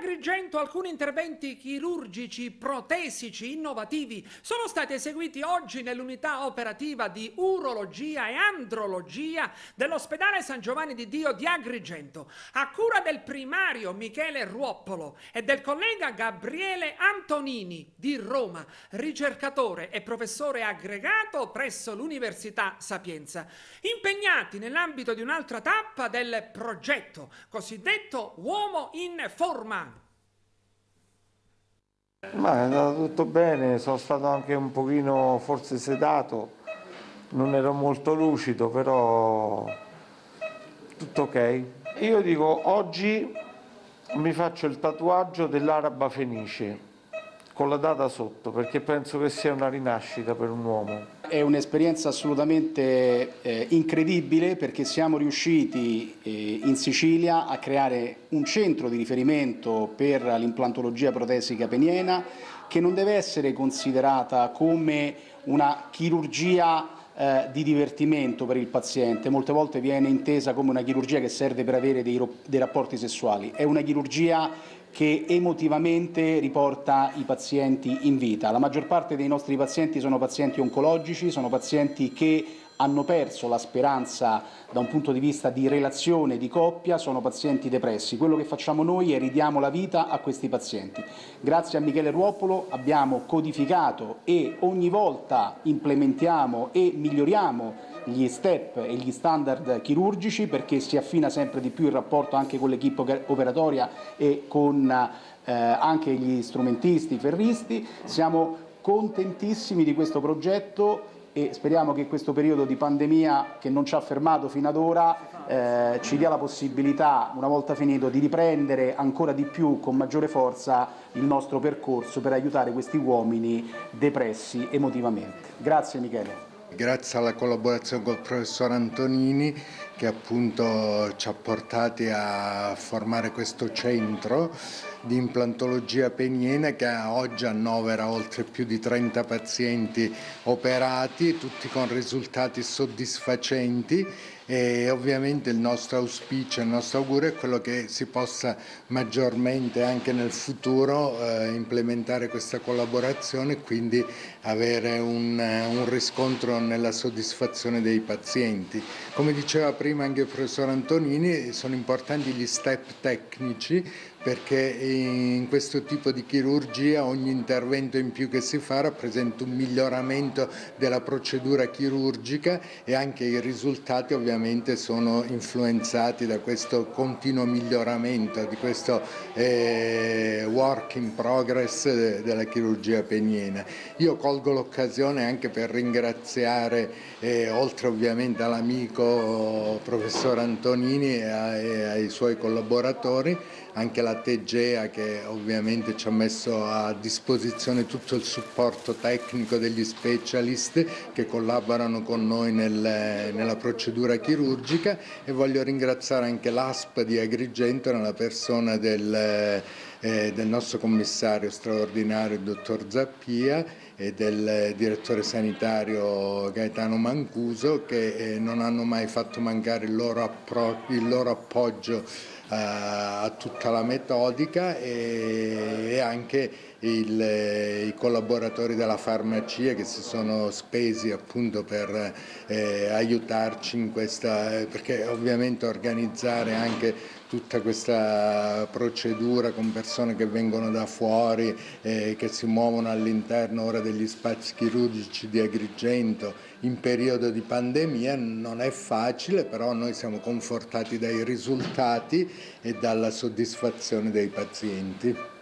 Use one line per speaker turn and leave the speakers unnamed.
Agrigento alcuni interventi chirurgici protesici innovativi sono stati eseguiti oggi nell'unità operativa di urologia e andrologia dell'ospedale San Giovanni di Dio di Agrigento, a cura del primario Michele Ruoppolo e del collega Gabriele Antonini di Roma, ricercatore e professore aggregato presso l'Università Sapienza, impegnati nell'ambito di un'altra tappa del progetto cosiddetto Uomo in Forma.
Ma è andato tutto bene, sono stato anche un pochino forse sedato, non ero molto lucido, però tutto ok. Io dico oggi mi faccio il tatuaggio dell'araba fenice con la data sotto perché penso che sia una rinascita per un uomo.
È un'esperienza assolutamente eh, incredibile perché siamo riusciti eh, in Sicilia a creare un centro di riferimento per l'implantologia protesica peniena che non deve essere considerata come una chirurgia eh, di divertimento per il paziente, molte volte viene intesa come una chirurgia che serve per avere dei, dei rapporti sessuali, è una chirurgia che emotivamente riporta i pazienti in vita. La maggior parte dei nostri pazienti sono pazienti oncologici, sono pazienti che hanno perso la speranza da un punto di vista di relazione, di coppia, sono pazienti depressi. Quello che facciamo noi è ridiamo la vita a questi pazienti. Grazie a Michele Ruopolo abbiamo codificato e ogni volta implementiamo e miglioriamo gli step e gli standard chirurgici perché si affina sempre di più il rapporto anche con l'equipe operatoria e con eh, anche gli strumentisti, i ferristi. Siamo contentissimi di questo progetto e speriamo che questo periodo di pandemia che non ci ha fermato fino ad ora eh, ci dia la possibilità, una volta finito, di riprendere ancora di più, con maggiore forza, il nostro percorso per aiutare questi uomini depressi emotivamente. Grazie Michele.
Grazie alla collaborazione col professor Antonini che appunto ci ha portati a formare questo centro di implantologia peniena che oggi annovera oltre più di 30 pazienti operati, tutti con risultati soddisfacenti e ovviamente il nostro auspicio, il nostro augurio è quello che si possa maggiormente anche nel futuro eh, implementare questa collaborazione e quindi avere un, un riscontro nella soddisfazione dei pazienti. Come diceva prima anche il professor Antonini, sono importanti gli step tecnici perché in questo tipo di chirurgia ogni intervento in più che si fa rappresenta un miglioramento della procedura chirurgica e anche i risultati ovviamente sono influenzati da questo continuo miglioramento, di questo eh, work in progress della chirurgia peniena. Io colgo l'occasione anche per ringraziare, eh, oltre ovviamente all'amico professor Antonini e ai, ai suoi collaboratori, anche la Tegea che ovviamente ci ha messo a disposizione tutto il supporto tecnico degli specialist che collaborano con noi nel, nella procedura chirurgica. E voglio ringraziare anche l'ASP di Agrigento nella persona del, eh, del nostro commissario straordinario, il dottor Zappia e del direttore sanitario Gaetano Mancuso che eh, non hanno mai fatto mancare il loro, il loro appoggio eh, a tutta la metodica e anche il, i collaboratori della farmacia che si sono spesi appunto per eh, aiutarci in questa, perché ovviamente organizzare anche tutta questa procedura con persone che vengono da fuori, eh, che si muovono all'interno ora degli spazi chirurgici di Agrigento in periodo di pandemia non è facile, però noi siamo confortati dai risultati e dalla soddisfazione dei pazienti.